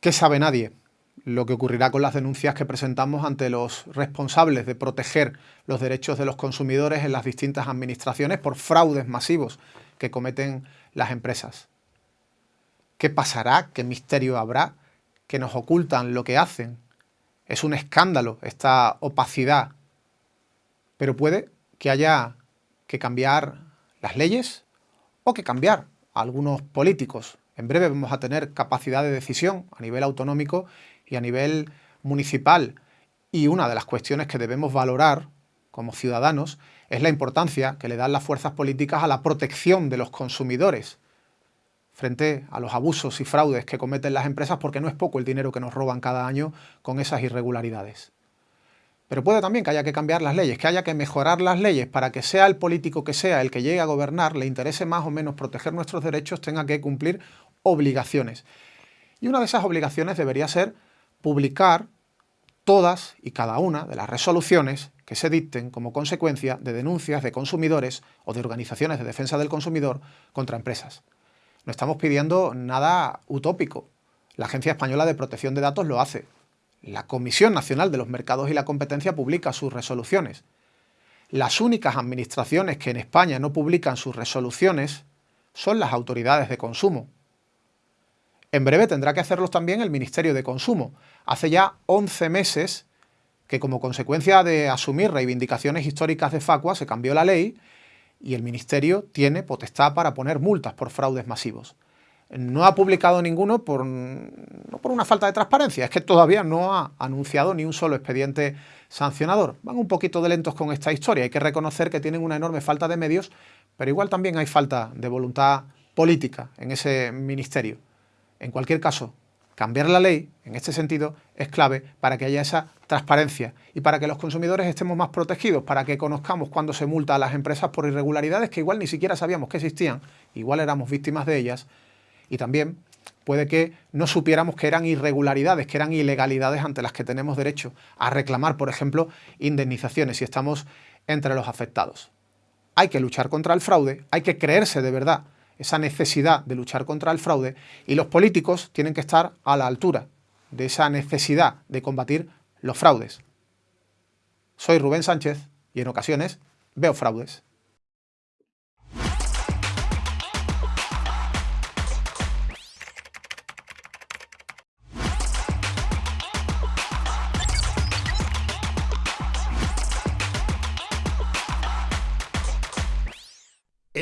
¿Qué sabe nadie? Lo que ocurrirá con las denuncias que presentamos ante los responsables de proteger los derechos de los consumidores en las distintas administraciones por fraudes masivos que cometen las empresas. ¿Qué pasará? ¿Qué misterio habrá? ¿Que nos ocultan lo que hacen? Es un escándalo esta opacidad. Pero puede que haya que cambiar las leyes o que cambiar algunos políticos en breve vamos a tener capacidad de decisión a nivel autonómico y a nivel municipal. Y una de las cuestiones que debemos valorar como ciudadanos es la importancia que le dan las fuerzas políticas a la protección de los consumidores frente a los abusos y fraudes que cometen las empresas porque no es poco el dinero que nos roban cada año con esas irregularidades. Pero puede también que haya que cambiar las leyes, que haya que mejorar las leyes para que sea el político que sea el que llegue a gobernar, le interese más o menos proteger nuestros derechos, tenga que cumplir obligaciones. Y una de esas obligaciones debería ser publicar todas y cada una de las resoluciones que se dicten como consecuencia de denuncias de consumidores o de organizaciones de defensa del consumidor contra empresas. No estamos pidiendo nada utópico. La Agencia Española de Protección de Datos lo hace. La Comisión Nacional de los Mercados y la Competencia publica sus resoluciones. Las únicas administraciones que en España no publican sus resoluciones son las autoridades de consumo, en breve tendrá que hacerlo también el Ministerio de Consumo. Hace ya 11 meses que como consecuencia de asumir reivindicaciones históricas de Facua se cambió la ley y el Ministerio tiene potestad para poner multas por fraudes masivos. No ha publicado ninguno por, no por una falta de transparencia, es que todavía no ha anunciado ni un solo expediente sancionador. Van un poquito de lentos con esta historia, hay que reconocer que tienen una enorme falta de medios, pero igual también hay falta de voluntad política en ese ministerio. En cualquier caso, cambiar la ley, en este sentido, es clave para que haya esa transparencia y para que los consumidores estemos más protegidos, para que conozcamos cuándo se multa a las empresas por irregularidades que igual ni siquiera sabíamos que existían, igual éramos víctimas de ellas, y también puede que no supiéramos que eran irregularidades, que eran ilegalidades ante las que tenemos derecho a reclamar, por ejemplo, indemnizaciones si estamos entre los afectados. Hay que luchar contra el fraude, hay que creerse de verdad esa necesidad de luchar contra el fraude y los políticos tienen que estar a la altura de esa necesidad de combatir los fraudes. Soy Rubén Sánchez y en ocasiones veo fraudes.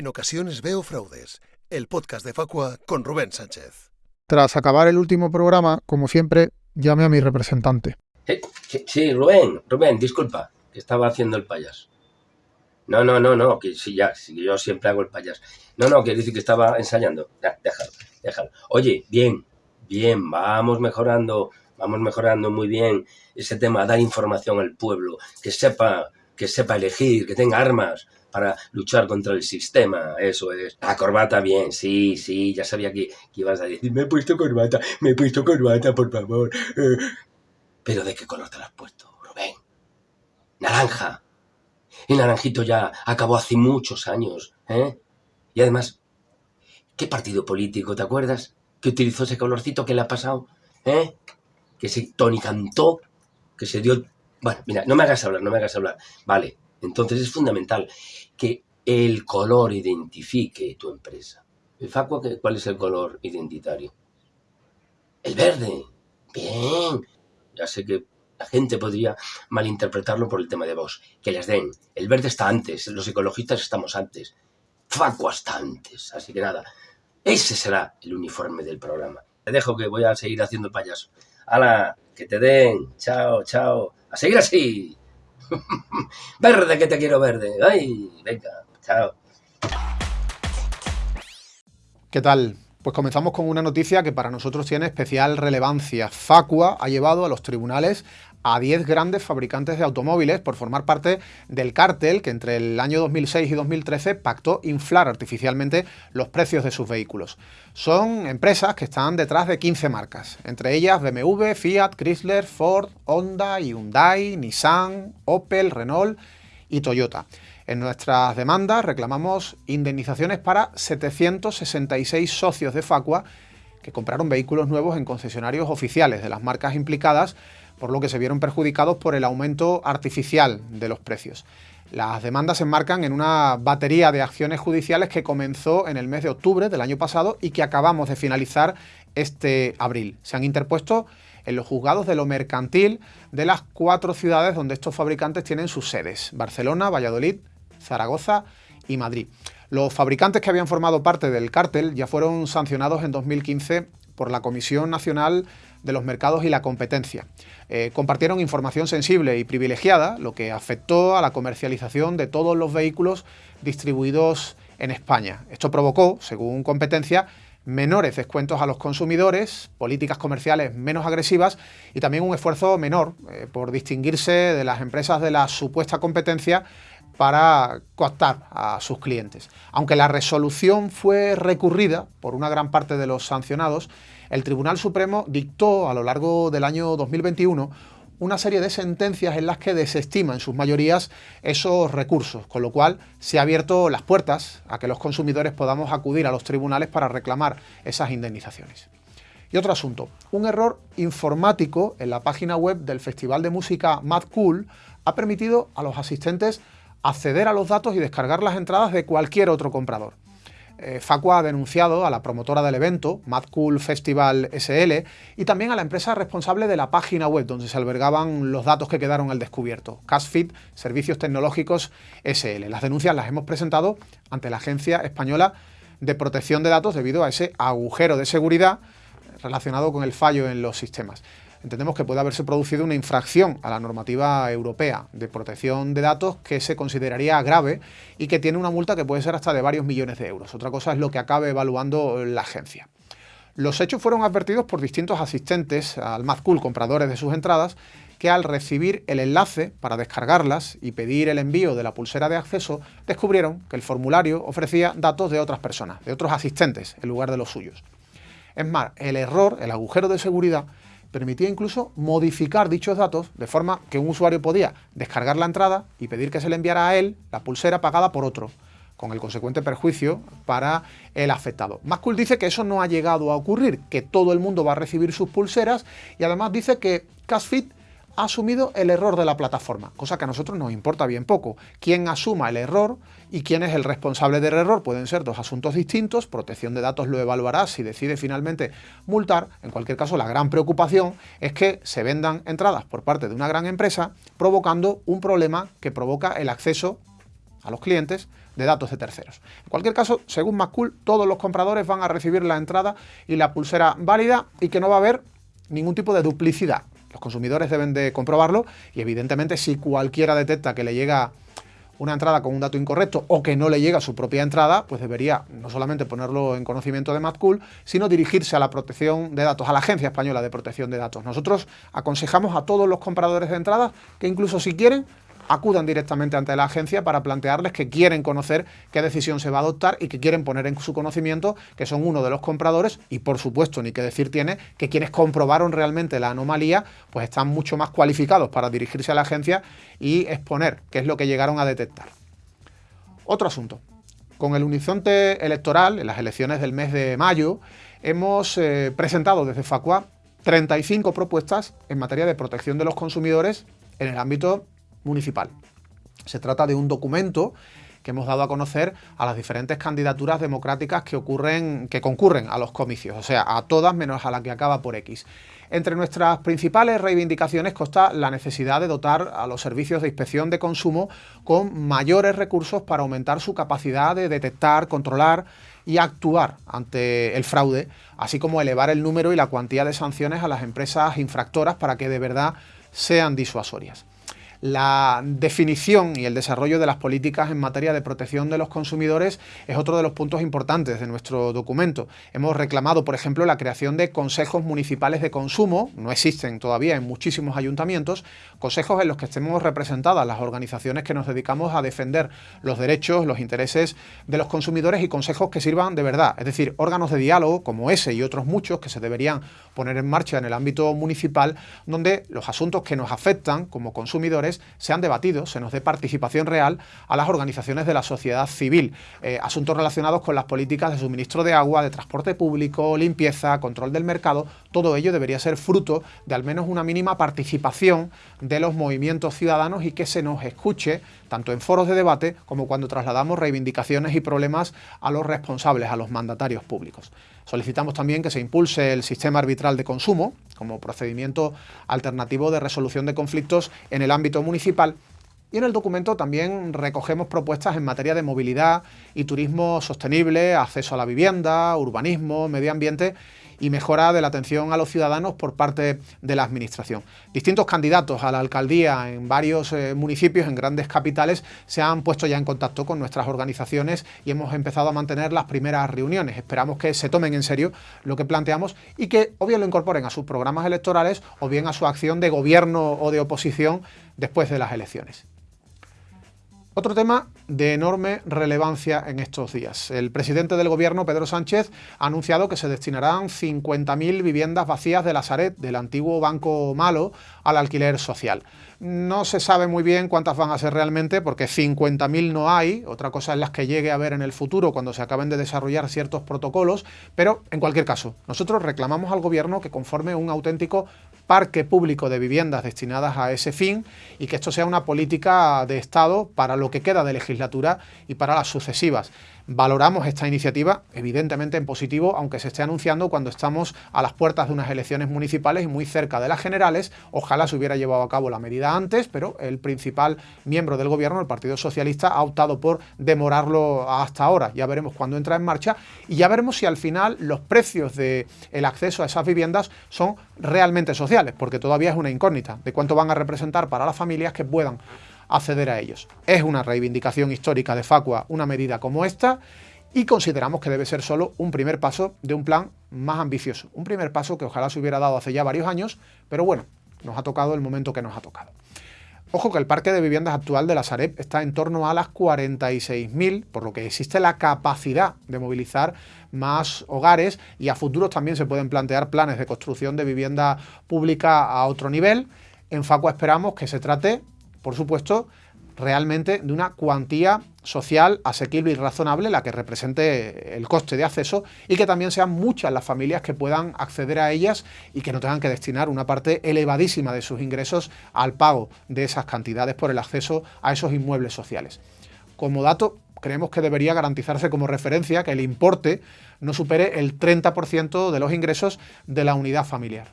Ocasiones veo fraudes. El podcast de Facua con Rubén Sánchez. Tras acabar el último programa, como siempre, llame a mi representante. Sí, Rubén, Rubén, disculpa, que estaba haciendo el payas. No, no, no, no, que sí, ya, sí, yo siempre hago el payas. No, no, que dice que estaba ensayando. Ya, déjalo, déjalo. Oye, bien, bien, vamos mejorando, vamos mejorando muy bien ese tema, dar información al pueblo, que sepa, que sepa elegir, que tenga armas, para luchar contra el sistema, eso es. La corbata, bien, sí, sí, ya sabía que, ibas a decir, me he puesto corbata, me he puesto corbata, por favor. Eh, pero ¿de qué color te la has puesto, Rubén? Naranja. El naranjito ya acabó hace muchos años, ¿eh? Y además, ¿qué partido político, te acuerdas? Que utilizó ese colorcito que le ha pasado, ¿eh? Que se tonicantó, que se dio... Bueno, mira, no me hagas hablar, no me hagas hablar. Vale, entonces es fundamental que el color identifique tu empresa. ¿El Facua cuál es el color identitario? El verde. Bien. Ya sé que la gente podría malinterpretarlo por el tema de vos. Que les den. El verde está antes, los ecologistas estamos antes. Facua está antes. Así que nada, ese será el uniforme del programa. Te dejo que voy a seguir haciendo payaso. ¡Hala! Que te den. Chao, chao. A seguir así. verde, que te quiero verde. Ay, venga, chao. ¿Qué tal? Pues comenzamos con una noticia que para nosotros tiene especial relevancia. Facua ha llevado a los tribunales a 10 grandes fabricantes de automóviles por formar parte del cártel que entre el año 2006 y 2013 pactó inflar artificialmente los precios de sus vehículos. Son empresas que están detrás de 15 marcas, entre ellas BMW, Fiat, Chrysler, Ford, Honda, Hyundai, Nissan, Opel, Renault y Toyota. En nuestras demandas reclamamos indemnizaciones para 766 socios de Facua que compraron vehículos nuevos en concesionarios oficiales de las marcas implicadas, por lo que se vieron perjudicados por el aumento artificial de los precios. Las demandas se enmarcan en una batería de acciones judiciales que comenzó en el mes de octubre del año pasado y que acabamos de finalizar este abril. Se han interpuesto en los juzgados de lo mercantil de las cuatro ciudades donde estos fabricantes tienen sus sedes, Barcelona, Valladolid, Zaragoza y Madrid. Los fabricantes que habían formado parte del cártel ya fueron sancionados en 2015 por la Comisión Nacional de los Mercados y la Competencia. Eh, compartieron información sensible y privilegiada, lo que afectó a la comercialización de todos los vehículos distribuidos en España. Esto provocó, según competencia, menores descuentos a los consumidores, políticas comerciales menos agresivas y también un esfuerzo menor eh, por distinguirse de las empresas de la supuesta competencia para cooptar a sus clientes. Aunque la resolución fue recurrida por una gran parte de los sancionados, el Tribunal Supremo dictó a lo largo del año 2021 una serie de sentencias en las que desestima en sus mayorías esos recursos, con lo cual se ha abierto las puertas a que los consumidores podamos acudir a los tribunales para reclamar esas indemnizaciones. Y otro asunto, un error informático en la página web del Festival de Música Mad Cool ha permitido a los asistentes acceder a los datos y descargar las entradas de cualquier otro comprador. Eh, Facua ha denunciado a la promotora del evento, Mad Cool Festival SL, y también a la empresa responsable de la página web donde se albergaban los datos que quedaron al descubierto, Casfit Servicios Tecnológicos SL. Las denuncias las hemos presentado ante la Agencia Española de Protección de Datos debido a ese agujero de seguridad relacionado con el fallo en los sistemas entendemos que puede haberse producido una infracción a la normativa europea de protección de datos que se consideraría grave y que tiene una multa que puede ser hasta de varios millones de euros. Otra cosa es lo que acabe evaluando la agencia. Los hechos fueron advertidos por distintos asistentes al Mazcool, compradores de sus entradas, que al recibir el enlace para descargarlas y pedir el envío de la pulsera de acceso, descubrieron que el formulario ofrecía datos de otras personas, de otros asistentes, en lugar de los suyos. Es más, el error, el agujero de seguridad, permitía incluso modificar dichos datos de forma que un usuario podía descargar la entrada y pedir que se le enviara a él la pulsera pagada por otro, con el consecuente perjuicio para el afectado. Mascool dice que eso no ha llegado a ocurrir, que todo el mundo va a recibir sus pulseras y además dice que Casfit ha asumido el error de la plataforma, cosa que a nosotros nos importa bien poco. Quién asuma el error y quién es el responsable del error pueden ser dos asuntos distintos, protección de datos lo evaluará si decide finalmente multar, en cualquier caso la gran preocupación es que se vendan entradas por parte de una gran empresa provocando un problema que provoca el acceso a los clientes de datos de terceros. En cualquier caso, según Maccool, todos los compradores van a recibir la entrada y la pulsera válida y que no va a haber ningún tipo de duplicidad. Los consumidores deben de comprobarlo y evidentemente si cualquiera detecta que le llega una entrada con un dato incorrecto o que no le llega su propia entrada, pues debería no solamente ponerlo en conocimiento de MadCool, sino dirigirse a la protección de datos, a la Agencia Española de Protección de Datos. Nosotros aconsejamos a todos los compradores de entradas que incluso si quieren acudan directamente ante la agencia para plantearles que quieren conocer qué decisión se va a adoptar y que quieren poner en su conocimiento que son uno de los compradores y por supuesto, ni que decir tiene, que quienes comprobaron realmente la anomalía pues están mucho más cualificados para dirigirse a la agencia y exponer qué es lo que llegaron a detectar. Otro asunto. Con el horizonte electoral, en las elecciones del mes de mayo, hemos eh, presentado desde Facua 35 propuestas en materia de protección de los consumidores en el ámbito municipal. Se trata de un documento que hemos dado a conocer a las diferentes candidaturas democráticas que, ocurren, que concurren a los comicios, o sea, a todas menos a la que acaba por X. Entre nuestras principales reivindicaciones consta la necesidad de dotar a los servicios de inspección de consumo con mayores recursos para aumentar su capacidad de detectar, controlar y actuar ante el fraude, así como elevar el número y la cuantía de sanciones a las empresas infractoras para que de verdad sean disuasorias la definición y el desarrollo de las políticas en materia de protección de los consumidores es otro de los puntos importantes de nuestro documento. Hemos reclamado, por ejemplo, la creación de consejos municipales de consumo, no existen todavía en muchísimos ayuntamientos, consejos en los que estemos representadas las organizaciones que nos dedicamos a defender los derechos, los intereses de los consumidores y consejos que sirvan de verdad, es decir, órganos de diálogo como ese y otros muchos que se deberían poner en marcha en el ámbito municipal, donde los asuntos que nos afectan como consumidores sean debatidos, se nos dé participación real a las organizaciones de la sociedad civil. Eh, asuntos relacionados con las políticas de suministro de agua, de transporte público, limpieza, control del mercado, todo ello debería ser fruto de al menos una mínima participación de los movimientos ciudadanos y que se nos escuche tanto en foros de debate como cuando trasladamos reivindicaciones y problemas a los responsables, a los mandatarios públicos. Solicitamos también que se impulse el sistema arbitral de consumo como procedimiento alternativo de resolución de conflictos en el ámbito municipal. Y en el documento también recogemos propuestas en materia de movilidad y turismo sostenible, acceso a la vivienda, urbanismo, medio ambiente y mejora de la atención a los ciudadanos por parte de la Administración. Distintos candidatos a la alcaldía en varios eh, municipios, en grandes capitales, se han puesto ya en contacto con nuestras organizaciones y hemos empezado a mantener las primeras reuniones. Esperamos que se tomen en serio lo que planteamos y que o bien lo incorporen a sus programas electorales o bien a su acción de gobierno o de oposición después de las elecciones. Otro tema de enorme relevancia en estos días. El presidente del gobierno, Pedro Sánchez, ha anunciado que se destinarán 50.000 viviendas vacías de la Saret, del antiguo Banco Malo, al alquiler social. No se sabe muy bien cuántas van a ser realmente porque 50.000 no hay, otra cosa es las que llegue a haber en el futuro cuando se acaben de desarrollar ciertos protocolos, pero en cualquier caso, nosotros reclamamos al gobierno que conforme un auténtico parque público de viviendas destinadas a ese fin y que esto sea una política de Estado para lo que queda de legislatura y para las sucesivas. Valoramos esta iniciativa, evidentemente en positivo, aunque se esté anunciando cuando estamos a las puertas de unas elecciones municipales y muy cerca de las generales. Ojalá se hubiera llevado a cabo la medida antes, pero el principal miembro del gobierno, el Partido Socialista, ha optado por demorarlo hasta ahora. Ya veremos cuándo entra en marcha y ya veremos si al final los precios del el acceso a esas viviendas son realmente sociales, porque todavía es una incógnita de cuánto van a representar para las familias que puedan acceder a ellos. Es una reivindicación histórica de Facua una medida como esta y consideramos que debe ser solo un primer paso de un plan más ambicioso. Un primer paso que ojalá se hubiera dado hace ya varios años, pero bueno, nos ha tocado el momento que nos ha tocado. Ojo que el parque de viviendas actual de la Sareb está en torno a las 46.000, por lo que existe la capacidad de movilizar más hogares y a futuros también se pueden plantear planes de construcción de vivienda pública a otro nivel. En Facua esperamos que se trate por supuesto, realmente de una cuantía social asequible y razonable, la que represente el coste de acceso, y que también sean muchas las familias que puedan acceder a ellas y que no tengan que destinar una parte elevadísima de sus ingresos al pago de esas cantidades por el acceso a esos inmuebles sociales. Como dato, creemos que debería garantizarse como referencia que el importe no supere el 30% de los ingresos de la unidad familiar.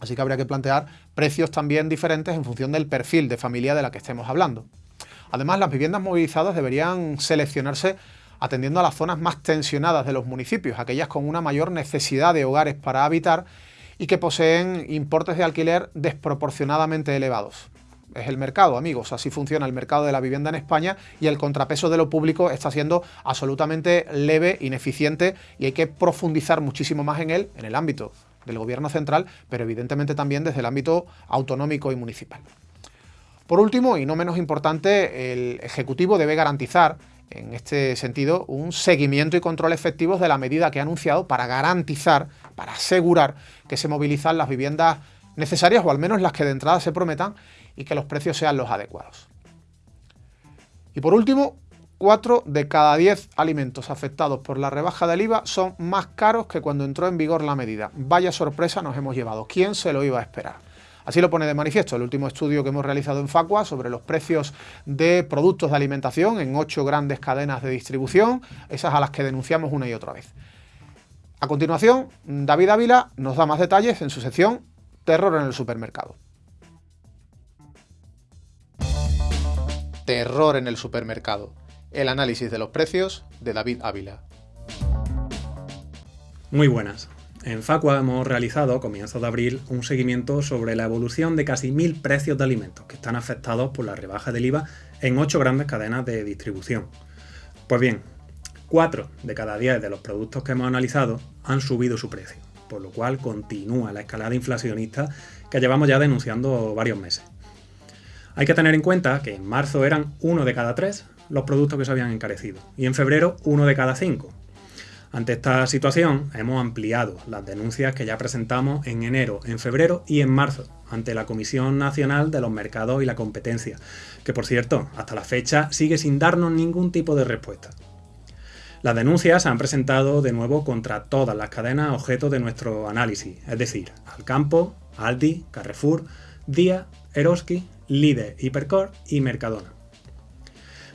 Así que habría que plantear precios también diferentes en función del perfil de familia de la que estemos hablando. Además, las viviendas movilizadas deberían seleccionarse atendiendo a las zonas más tensionadas de los municipios, aquellas con una mayor necesidad de hogares para habitar y que poseen importes de alquiler desproporcionadamente elevados. Es el mercado, amigos, así funciona el mercado de la vivienda en España y el contrapeso de lo público está siendo absolutamente leve, ineficiente y hay que profundizar muchísimo más en él en el ámbito del gobierno central, pero evidentemente también desde el ámbito autonómico y municipal. Por último, y no menos importante, el Ejecutivo debe garantizar, en este sentido, un seguimiento y control efectivos de la medida que ha anunciado para garantizar, para asegurar que se movilizan las viviendas necesarias o al menos las que de entrada se prometan y que los precios sean los adecuados. Y por último, 4 de cada 10 alimentos afectados por la rebaja del IVA son más caros que cuando entró en vigor la medida. Vaya sorpresa nos hemos llevado. ¿Quién se lo iba a esperar? Así lo pone de manifiesto el último estudio que hemos realizado en Facua sobre los precios de productos de alimentación en ocho grandes cadenas de distribución, esas a las que denunciamos una y otra vez. A continuación, David Ávila nos da más detalles en su sección Terror en el supermercado. Terror en el supermercado el análisis de los precios de David Ávila. Muy buenas. En Facua hemos realizado a comienzos de abril un seguimiento sobre la evolución de casi mil precios de alimentos que están afectados por la rebaja del IVA en ocho grandes cadenas de distribución. Pues bien, cuatro de cada diez de los productos que hemos analizado han subido su precio, por lo cual continúa la escalada inflacionista que llevamos ya denunciando varios meses. Hay que tener en cuenta que en marzo eran uno de cada tres los productos que se habían encarecido y en febrero uno de cada cinco. Ante esta situación, hemos ampliado las denuncias que ya presentamos en enero, en febrero y en marzo ante la Comisión Nacional de los Mercados y la Competencia, que por cierto, hasta la fecha sigue sin darnos ningún tipo de respuesta. Las denuncias se han presentado de nuevo contra todas las cadenas objeto de nuestro análisis, es decir, Alcampo, Aldi, Carrefour, Día, Eroski, Líder, Hipercor y Mercadona.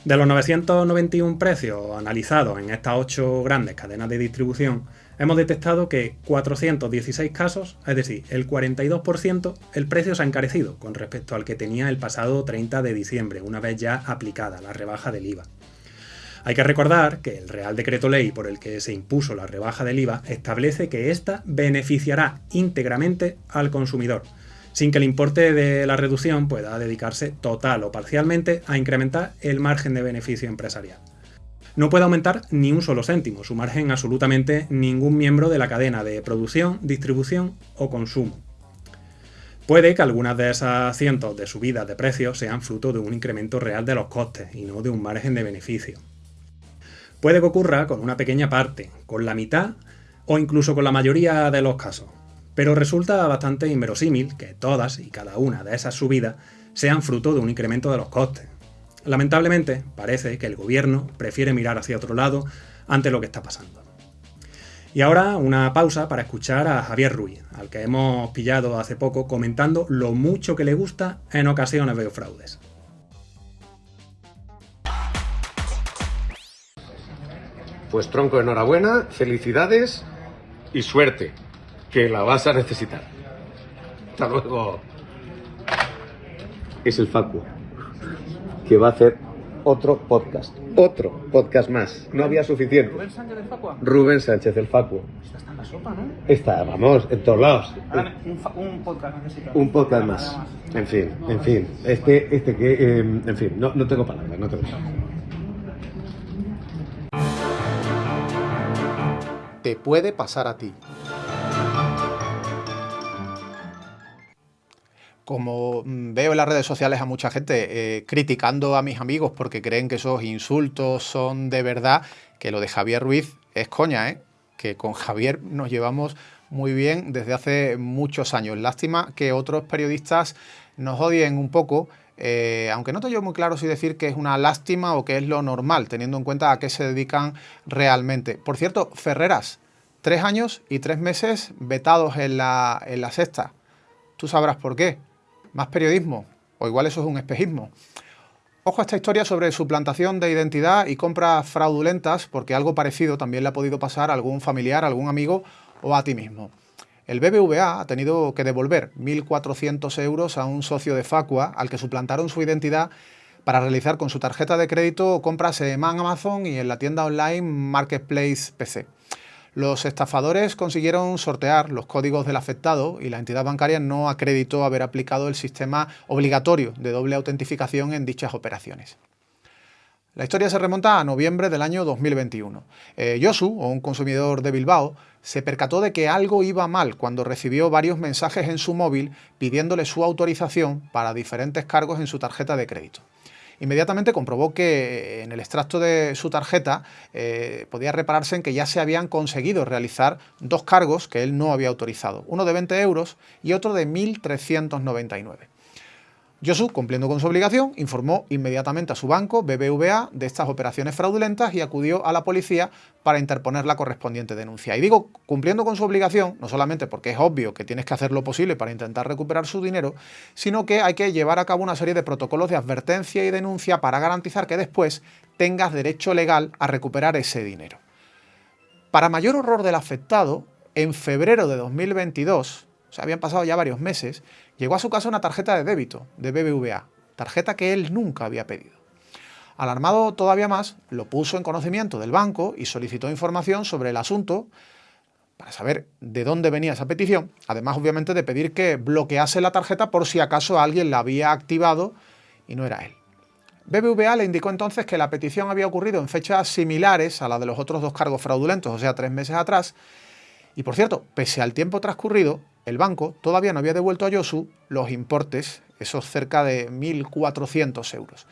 De los 991 precios analizados en estas 8 grandes cadenas de distribución, hemos detectado que 416 casos, es decir, el 42%, el precio se ha encarecido con respecto al que tenía el pasado 30 de diciembre, una vez ya aplicada la rebaja del IVA. Hay que recordar que el Real Decreto Ley por el que se impuso la rebaja del IVA establece que ésta beneficiará íntegramente al consumidor, sin que el importe de la reducción pueda dedicarse total o parcialmente a incrementar el margen de beneficio empresarial. No puede aumentar ni un solo céntimo su margen absolutamente ningún miembro de la cadena de producción, distribución o consumo. Puede que algunas de esas cientos de subidas de precios sean fruto de un incremento real de los costes y no de un margen de beneficio. Puede que ocurra con una pequeña parte, con la mitad o incluso con la mayoría de los casos. Pero resulta bastante inverosímil que todas y cada una de esas subidas sean fruto de un incremento de los costes. Lamentablemente, parece que el gobierno prefiere mirar hacia otro lado ante lo que está pasando. Y ahora una pausa para escuchar a Javier Ruiz, al que hemos pillado hace poco comentando lo mucho que le gusta en ocasiones veo fraudes. Pues tronco, enhorabuena, felicidades y suerte que la vas a necesitar. Hasta luego. Es el Facu, que va a hacer otro podcast. Otro podcast más. No había suficiente. ¿Rubén Sánchez del Facua? Rubén Sánchez, el Facu. Esta está en la sopa, ¿no? Está, vamos, en todos lados. Ahora un, podcast necesito. Un podcast más. En fin, en fin. Este, este que, eh, en fin, no, no tengo palabras, no tengo palabras. Te puede pasar a ti. Como mm, veo en las redes sociales a mucha gente eh, criticando a mis amigos porque creen que esos insultos son de verdad, que lo de Javier Ruiz es coña, ¿eh? que con Javier nos llevamos muy bien desde hace muchos años. Lástima que otros periodistas nos odien un poco, eh, aunque no tengo yo muy claro si decir que es una lástima o que es lo normal, teniendo en cuenta a qué se dedican realmente. Por cierto, Ferreras, tres años y tres meses vetados en la, en la sexta. Tú sabrás por qué. Más periodismo, o igual eso es un espejismo. Ojo a esta historia sobre suplantación de identidad y compras fraudulentas, porque algo parecido también le ha podido pasar a algún familiar, a algún amigo o a ti mismo. El BBVA ha tenido que devolver 1.400 euros a un socio de Facua al que suplantaron su identidad para realizar con su tarjeta de crédito compras en Amazon y en la tienda online Marketplace PC. Los estafadores consiguieron sortear los códigos del afectado y la entidad bancaria no acreditó haber aplicado el sistema obligatorio de doble autentificación en dichas operaciones. La historia se remonta a noviembre del año 2021. Eh, Josu, o un consumidor de Bilbao, se percató de que algo iba mal cuando recibió varios mensajes en su móvil pidiéndole su autorización para diferentes cargos en su tarjeta de crédito. Inmediatamente comprobó que en el extracto de su tarjeta eh, podía repararse en que ya se habían conseguido realizar dos cargos que él no había autorizado, uno de 20 euros y otro de 1.399. Josu, cumpliendo con su obligación, informó inmediatamente a su banco, BBVA, de estas operaciones fraudulentas y acudió a la policía para interponer la correspondiente denuncia. Y digo, cumpliendo con su obligación, no solamente porque es obvio que tienes que hacer lo posible para intentar recuperar su dinero, sino que hay que llevar a cabo una serie de protocolos de advertencia y denuncia para garantizar que después tengas derecho legal a recuperar ese dinero. Para mayor horror del afectado, en febrero de 2022, o sea, habían pasado ya varios meses, llegó a su casa una tarjeta de débito de BBVA, tarjeta que él nunca había pedido. Alarmado todavía más, lo puso en conocimiento del banco y solicitó información sobre el asunto para saber de dónde venía esa petición, además obviamente de pedir que bloquease la tarjeta por si acaso alguien la había activado y no era él. BBVA le indicó entonces que la petición había ocurrido en fechas similares a la de los otros dos cargos fraudulentos, o sea, tres meses atrás, y por cierto, pese al tiempo transcurrido, el banco todavía no había devuelto a Yosu los importes, esos cerca de 1.400 euros.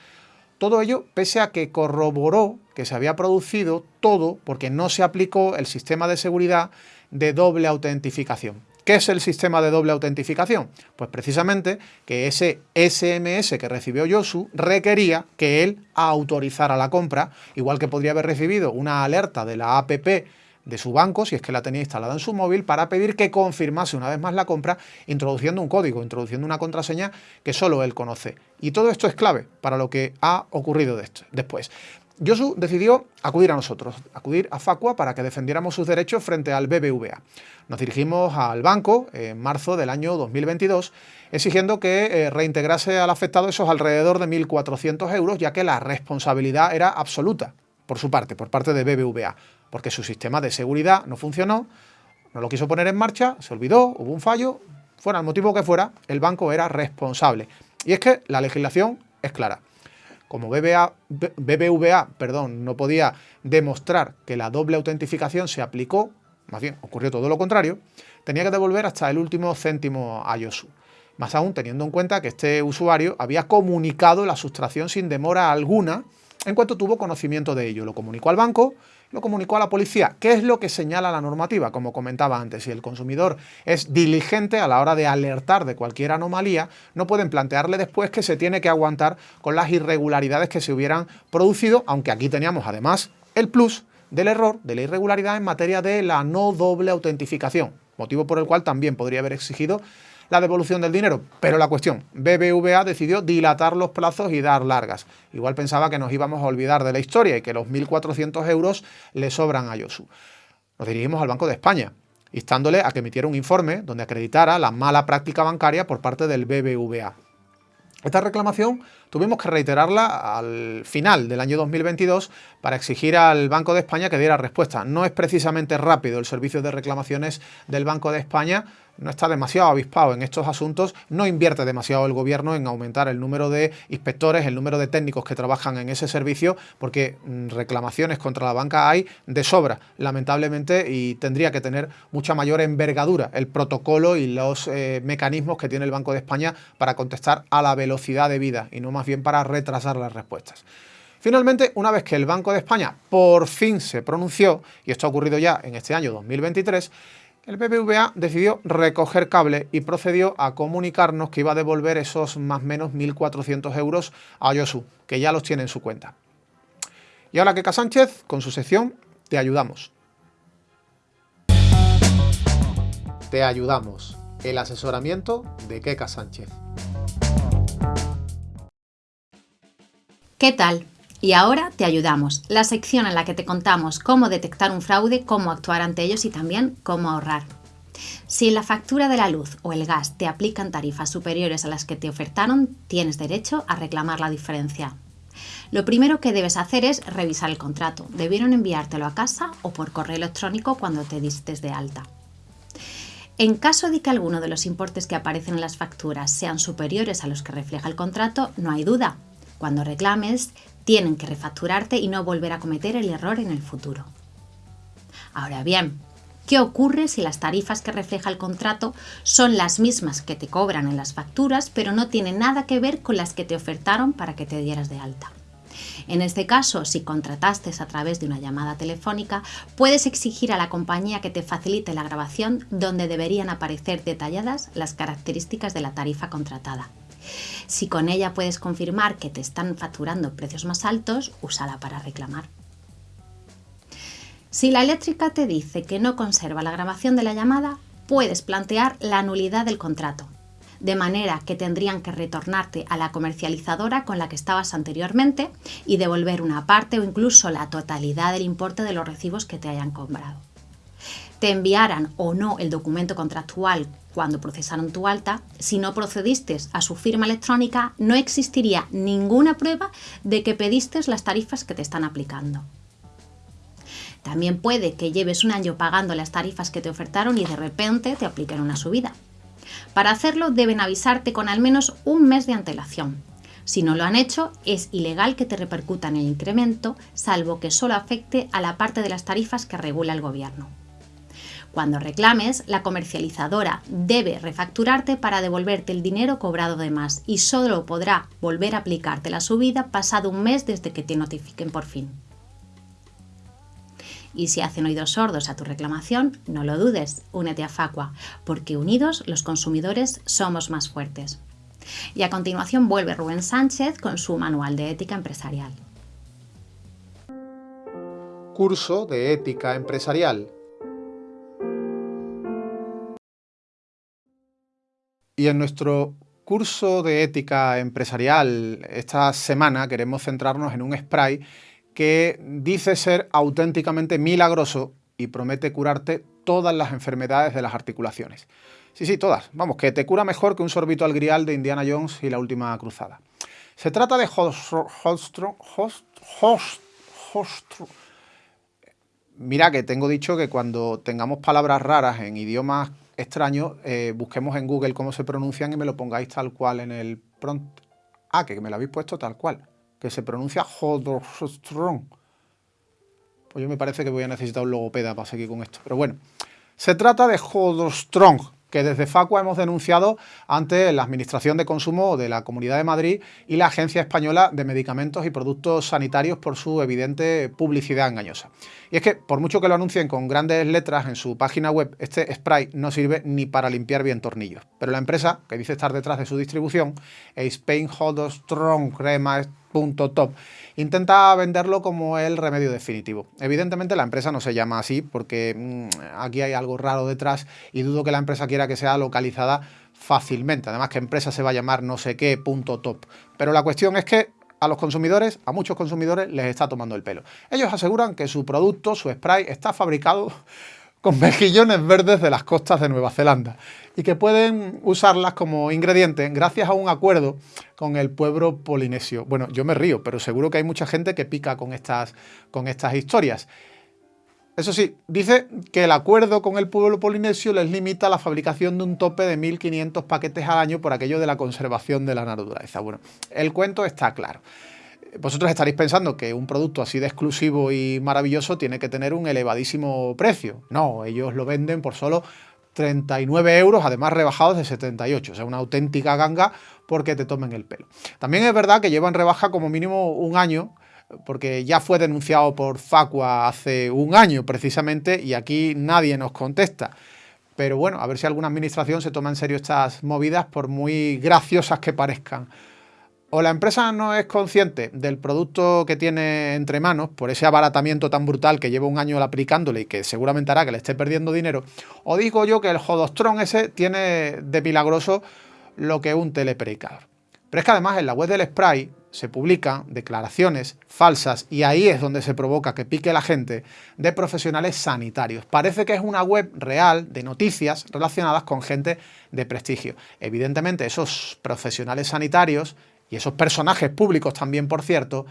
Todo ello pese a que corroboró que se había producido todo porque no se aplicó el sistema de seguridad de doble autentificación. ¿Qué es el sistema de doble autentificación? Pues precisamente que ese SMS que recibió Yosu requería que él autorizara la compra, igual que podría haber recibido una alerta de la APP de su banco, si es que la tenía instalada en su móvil, para pedir que confirmase una vez más la compra, introduciendo un código, introduciendo una contraseña que solo él conoce. Y todo esto es clave para lo que ha ocurrido después. Yosu decidió acudir a nosotros, acudir a Facua para que defendiéramos sus derechos frente al BBVA. Nos dirigimos al banco en marzo del año 2022 exigiendo que eh, reintegrase al afectado esos alrededor de 1.400 euros ya que la responsabilidad era absoluta por su parte, por parte de BBVA, porque su sistema de seguridad no funcionó, no lo quiso poner en marcha, se olvidó, hubo un fallo, fuera el motivo que fuera, el banco era responsable. Y es que la legislación es clara como BBVA perdón, no podía demostrar que la doble autentificación se aplicó, más bien ocurrió todo lo contrario, tenía que devolver hasta el último céntimo a Yosu. Más aún teniendo en cuenta que este usuario había comunicado la sustracción sin demora alguna en cuanto tuvo conocimiento de ello. Lo comunicó al banco, lo comunicó a la policía. ¿Qué es lo que señala la normativa? Como comentaba antes, si el consumidor es diligente a la hora de alertar de cualquier anomalía, no pueden plantearle después que se tiene que aguantar con las irregularidades que se hubieran producido, aunque aquí teníamos además el plus del error, de la irregularidad en materia de la no doble autentificación, motivo por el cual también podría haber exigido la devolución del dinero. Pero la cuestión, BBVA decidió dilatar los plazos y dar largas. Igual pensaba que nos íbamos a olvidar de la historia y que los 1.400 euros le sobran a Yosu. Nos dirigimos al Banco de España, instándole a que emitiera un informe donde acreditara la mala práctica bancaria por parte del BBVA. Esta reclamación tuvimos que reiterarla al final del año 2022 para exigir al Banco de España que diera respuesta. No es precisamente rápido el servicio de reclamaciones del Banco de España, no está demasiado avispado en estos asuntos, no invierte demasiado el gobierno en aumentar el número de inspectores, el número de técnicos que trabajan en ese servicio, porque mm, reclamaciones contra la banca hay de sobra, lamentablemente, y tendría que tener mucha mayor envergadura el protocolo y los eh, mecanismos que tiene el Banco de España para contestar a la velocidad de vida y no más bien para retrasar las respuestas. Finalmente, una vez que el Banco de España por fin se pronunció, y esto ha ocurrido ya en este año 2023, el BBVA decidió recoger cable y procedió a comunicarnos que iba a devolver esos más o menos 1.400 euros a Yosu, que ya los tiene en su cuenta. Y ahora Keka Sánchez, con su sección Te ayudamos. Te ayudamos. El asesoramiento de Keka Sánchez. ¿Qué tal? Y ahora te ayudamos, la sección en la que te contamos cómo detectar un fraude, cómo actuar ante ellos y también cómo ahorrar. Si en la factura de la luz o el gas te aplican tarifas superiores a las que te ofertaron, tienes derecho a reclamar la diferencia. Lo primero que debes hacer es revisar el contrato. Debieron enviártelo a casa o por correo electrónico cuando te diste de alta. En caso de que alguno de los importes que aparecen en las facturas sean superiores a los que refleja el contrato, no hay duda. Cuando reclames, tienen que refacturarte y no volver a cometer el error en el futuro. Ahora bien, ¿qué ocurre si las tarifas que refleja el contrato son las mismas que te cobran en las facturas, pero no tienen nada que ver con las que te ofertaron para que te dieras de alta? En este caso, si contrataste a través de una llamada telefónica, puedes exigir a la compañía que te facilite la grabación donde deberían aparecer detalladas las características de la tarifa contratada. Si con ella puedes confirmar que te están facturando precios más altos, úsala para reclamar. Si la eléctrica te dice que no conserva la grabación de la llamada, puedes plantear la nulidad del contrato, de manera que tendrían que retornarte a la comercializadora con la que estabas anteriormente y devolver una parte o incluso la totalidad del importe de los recibos que te hayan comprado. Te enviaran o no el documento contractual cuando procesaron tu alta, si no procediste a su firma electrónica, no existiría ninguna prueba de que pediste las tarifas que te están aplicando. También puede que lleves un año pagando las tarifas que te ofertaron y de repente te apliquen una subida. Para hacerlo deben avisarte con al menos un mes de antelación. Si no lo han hecho, es ilegal que te repercutan el incremento, salvo que solo afecte a la parte de las tarifas que regula el gobierno. Cuando reclames, la comercializadora debe refacturarte para devolverte el dinero cobrado de más y solo podrá volver a aplicarte la subida pasado un mes desde que te notifiquen por fin. Y si hacen oídos sordos a tu reclamación, no lo dudes, únete a Facua, porque unidos los consumidores somos más fuertes. Y a continuación vuelve Rubén Sánchez con su manual de ética empresarial. Curso de ética empresarial. Y en nuestro curso de ética empresarial esta semana queremos centrarnos en un spray que dice ser auténticamente milagroso y promete curarte todas las enfermedades de las articulaciones. Sí, sí, todas. Vamos, que te cura mejor que un sorbito al grial de Indiana Jones y la última cruzada. Se trata de Holstrom... Mira que tengo dicho que cuando tengamos palabras raras en idiomas extraños, eh, busquemos en Google cómo se pronuncian y me lo pongáis tal cual en el prompt. Ah, que me lo habéis puesto tal cual, que se pronuncia Hodorstrong. Pues yo me parece que voy a necesitar un logopeda para seguir con esto. Pero bueno, se trata de Hodorstrong, que desde Facua hemos denunciado ante la Administración de Consumo de la Comunidad de Madrid y la Agencia Española de Medicamentos y Productos Sanitarios por su evidente publicidad engañosa. Y es que, por mucho que lo anuncien con grandes letras en su página web, este spray no sirve ni para limpiar bien tornillos. Pero la empresa, que dice estar detrás de su distribución, Spain Hold Strong Crema top intenta venderlo como el remedio definitivo. Evidentemente la empresa no se llama así porque mm, aquí hay algo raro detrás y dudo que la empresa quiera que sea localizada fácilmente. Además que empresa se va a llamar no sé qué punto top. Pero la cuestión es que a los consumidores, a muchos consumidores, les está tomando el pelo. Ellos aseguran que su producto, su spray, está fabricado con mejillones verdes de las costas de Nueva Zelanda y que pueden usarlas como ingrediente gracias a un acuerdo con el pueblo polinesio. Bueno, yo me río, pero seguro que hay mucha gente que pica con estas, con estas historias. Eso sí, dice que el acuerdo con el pueblo polinesio les limita la fabricación de un tope de 1.500 paquetes al año por aquello de la conservación de la naturaleza. Bueno, el cuento está claro vosotros estaréis pensando que un producto así de exclusivo y maravilloso tiene que tener un elevadísimo precio. No, ellos lo venden por solo 39 euros, además rebajados de 78, o sea, una auténtica ganga porque te tomen el pelo. También es verdad que llevan rebaja como mínimo un año, porque ya fue denunciado por Facua hace un año precisamente y aquí nadie nos contesta. Pero bueno, a ver si alguna administración se toma en serio estas movidas por muy graciosas que parezcan o la empresa no es consciente del producto que tiene entre manos, por ese abaratamiento tan brutal que lleva un año aplicándole y que seguramente hará que le esté perdiendo dinero, o digo yo que el Jodostron ese tiene de milagroso lo que un telepredicador. Pero es que además en la web del spray se publican declaraciones falsas y ahí es donde se provoca que pique la gente de profesionales sanitarios. Parece que es una web real de noticias relacionadas con gente de prestigio. Evidentemente esos profesionales sanitarios y esos personajes públicos también, por cierto,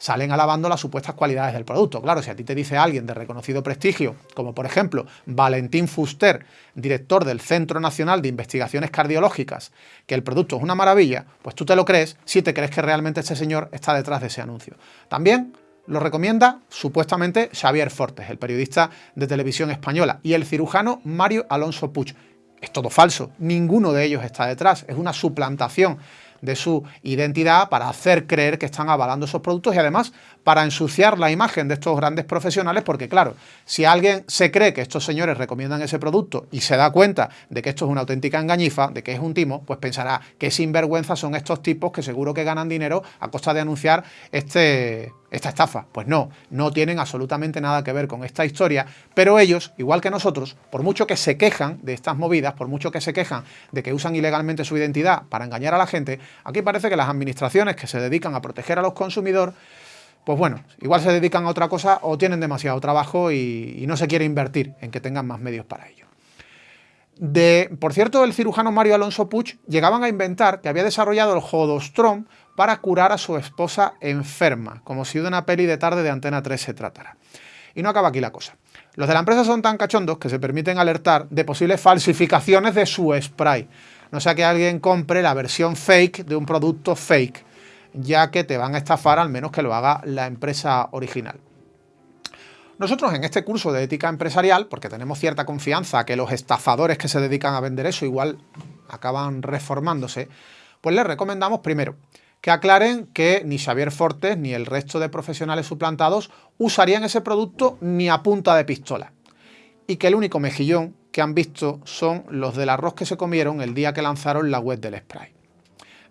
salen alabando las supuestas cualidades del producto. Claro, si a ti te dice alguien de reconocido prestigio, como por ejemplo Valentín Fuster, director del Centro Nacional de Investigaciones Cardiológicas, que el producto es una maravilla, pues tú te lo crees si te crees que realmente este señor está detrás de ese anuncio. También lo recomienda supuestamente Xavier Fortes, el periodista de televisión española, y el cirujano Mario Alonso Puig. Es todo falso, ninguno de ellos está detrás, es una suplantación de su identidad para hacer creer que están avalando esos productos y además para ensuciar la imagen de estos grandes profesionales porque claro, si alguien se cree que estos señores recomiendan ese producto y se da cuenta de que esto es una auténtica engañifa, de que es un timo, pues pensará que sinvergüenza son estos tipos que seguro que ganan dinero a costa de anunciar este, esta estafa. Pues no, no tienen absolutamente nada que ver con esta historia, pero ellos, igual que nosotros, por mucho que se quejan de estas movidas, por mucho que se quejan de que usan ilegalmente su identidad para engañar a la gente, aquí parece que las administraciones que se dedican a proteger a los consumidores pues bueno, igual se dedican a otra cosa o tienen demasiado trabajo y, no se quiere invertir en que tengan más medios para ello. De, por cierto, el cirujano Mario Alonso Puig llegaban a inventar que había desarrollado el Jodostrom para curar a su esposa enferma, como si de una peli de tarde de Antena 3 se tratara. Y no acaba aquí la cosa. Los de la empresa son tan cachondos que se permiten alertar de posibles falsificaciones de su spray. No sea que alguien compre la versión fake de un producto fake ya que te van a estafar al menos que lo haga la empresa original. Nosotros en este curso de ética empresarial, porque tenemos cierta confianza que los estafadores que se dedican a vender eso igual acaban reformándose, pues les recomendamos primero que aclaren que ni Xavier Fortes ni el resto de profesionales suplantados usarían ese producto ni a punta de pistola. Y que el único mejillón que han visto son los del arroz que se comieron el día que lanzaron la web del spray.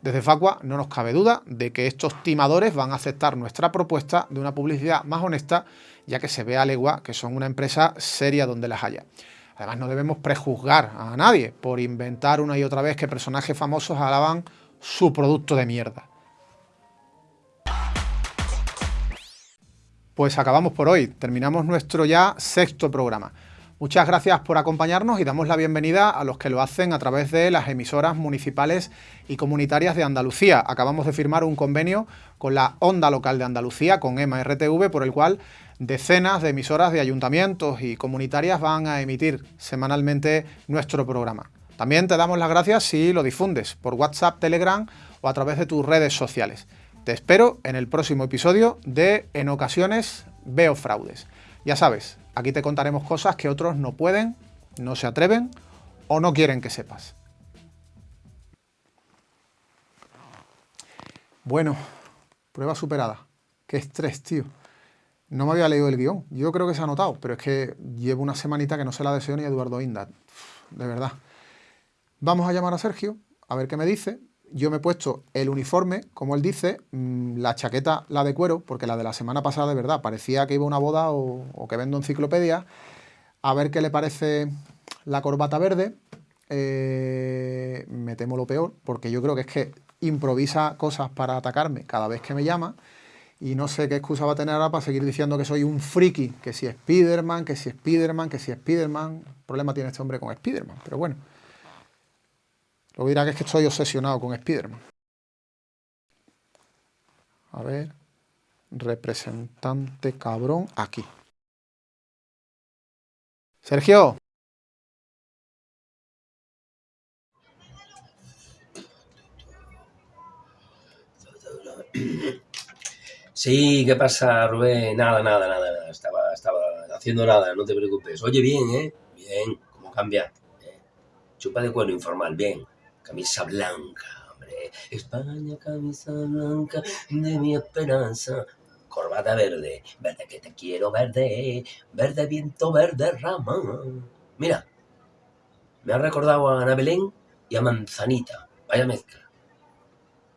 Desde Facua no nos cabe duda de que estos timadores van a aceptar nuestra propuesta de una publicidad más honesta, ya que se ve a legua que son una empresa seria donde las haya. Además no debemos prejuzgar a nadie por inventar una y otra vez que personajes famosos alaban su producto de mierda. Pues acabamos por hoy, terminamos nuestro ya sexto programa. Muchas gracias por acompañarnos y damos la bienvenida a los que lo hacen a través de las emisoras municipales y comunitarias de Andalucía. Acabamos de firmar un convenio con la Onda Local de Andalucía, con EMA RTV, por el cual decenas de emisoras de ayuntamientos y comunitarias van a emitir semanalmente nuestro programa. También te damos las gracias si lo difundes por WhatsApp, Telegram o a través de tus redes sociales. Te espero en el próximo episodio de En ocasiones veo fraudes. Ya sabes, aquí te contaremos cosas que otros no pueden, no se atreven o no quieren que sepas. Bueno, prueba superada. Qué estrés, tío. No me había leído el guion. Yo creo que se ha notado, pero es que llevo una semanita que no se la deseo ni a Eduardo Inda. De verdad. Vamos a llamar a Sergio, a ver qué me dice, yo me he puesto el uniforme, como él dice, mm, la chaqueta, la de cuero, porque la de la semana pasada, de verdad, parecía que iba a una boda o, que vendo enciclopedia. A ver qué le parece la corbata verde. Eh, me temo lo peor, porque yo creo que es que improvisa cosas para atacarme cada vez que me llama. Y no sé qué excusa va a tener ahora para seguir diciendo que soy un friki, que si Spiderman, que si Spiderman, que si Spiderman. problema tiene este hombre con Spiderman, pero bueno. Luego dirá que es que estoy obsesionado con Spiderman. A ver. Representante cabrón aquí. Sergio. Sí, ¿qué pasa, Rubén? Nada, nada, nada, nada. Estaba, estaba haciendo nada, no te preocupes. Oye, bien, ¿eh? Bien, ¿cómo cambia? Chupa de cuero informal, bien camisa blanca, hombre. España, camisa blanca de mi esperanza. Corbata verde, verde que te quiero, verde, verde viento, verde rama. Mira, me ha recordado a Ana Belén y a Manzanita. Vaya mezcla.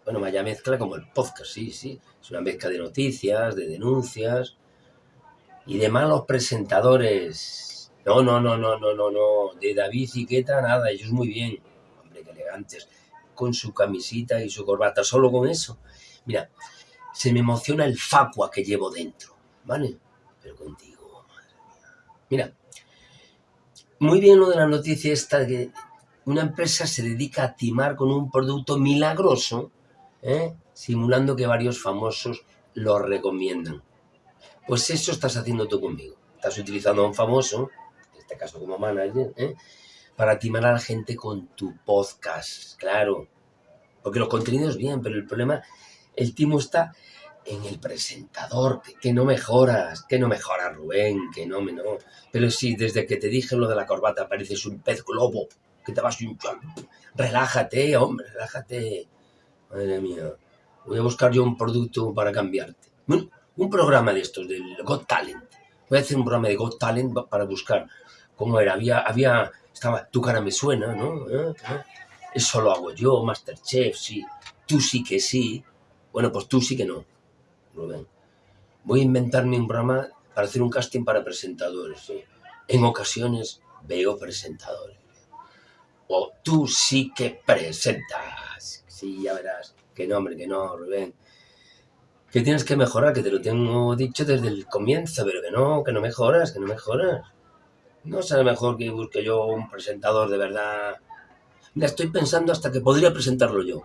Bueno, vaya mezcla como el podcast, sí, sí. Es una mezcla de noticias, de denuncias y de malos presentadores. No, no, no, no, no, no, no. De David Ziqueta, nada, ellos muy bien elegantes, con su camisita y su corbata, solo con eso. Mira, se me emociona el facua que llevo dentro, ¿vale? Pero contigo, madre mía. Mira, muy bien lo de la noticia esta que una empresa se dedica a timar con un producto milagroso, ¿eh? simulando que varios famosos lo recomiendan. Pues eso estás haciendo tú conmigo. Estás utilizando a un famoso, en este caso como manager, ¿eh? Para timar a la gente con tu podcast, claro. Porque los contenidos bien, pero el problema, el timo está en el presentador, que, no mejoras, que no mejoras, Rubén, que no, me no. Pero sí, desde que te dije lo de la corbata, pareces un pez globo, que te vas un... Relájate, hombre, relájate. Madre mía, voy a buscar yo un producto para cambiarte. un programa de estos, del Got Talent. Voy a hacer un programa de Got Talent para buscar cómo era. Había, había estaba, tu cara me suena, ¿no? ¿Eh? ¿Eh? Eso lo hago yo, Masterchef, sí. Tú sí que sí. Bueno, pues tú sí que no, Rubén. Voy a inventarme un programa para hacer un casting para presentadores. ¿sí? En ocasiones veo presentadores. O tú sí que presentas. Sí, ya verás. Que no, hombre, que no, Rubén. Que tienes que mejorar, que te lo tengo dicho desde el comienzo, pero que no, que no mejoras, que no mejoras. No será mejor que busque yo un presentador de verdad. Mira, estoy pensando hasta que podría presentarlo yo.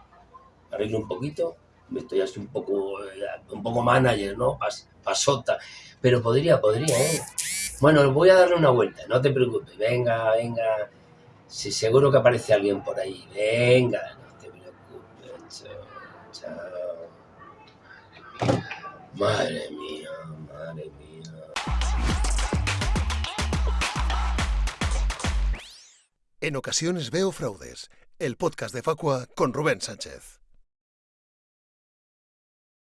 Arreglo un poquito, me estoy así un poco, eh, un poco manager, ¿no? pasota. Pero podría, podría, ¿eh? Bueno, voy a darle una vuelta, no te preocupes. Venga, venga. Si seguro que aparece alguien por ahí. Venga, no te preocupes. Chao. Madre mía, madre mía. En ocasiones veo fraudes, el podcast de Facua con Rubén Sánchez.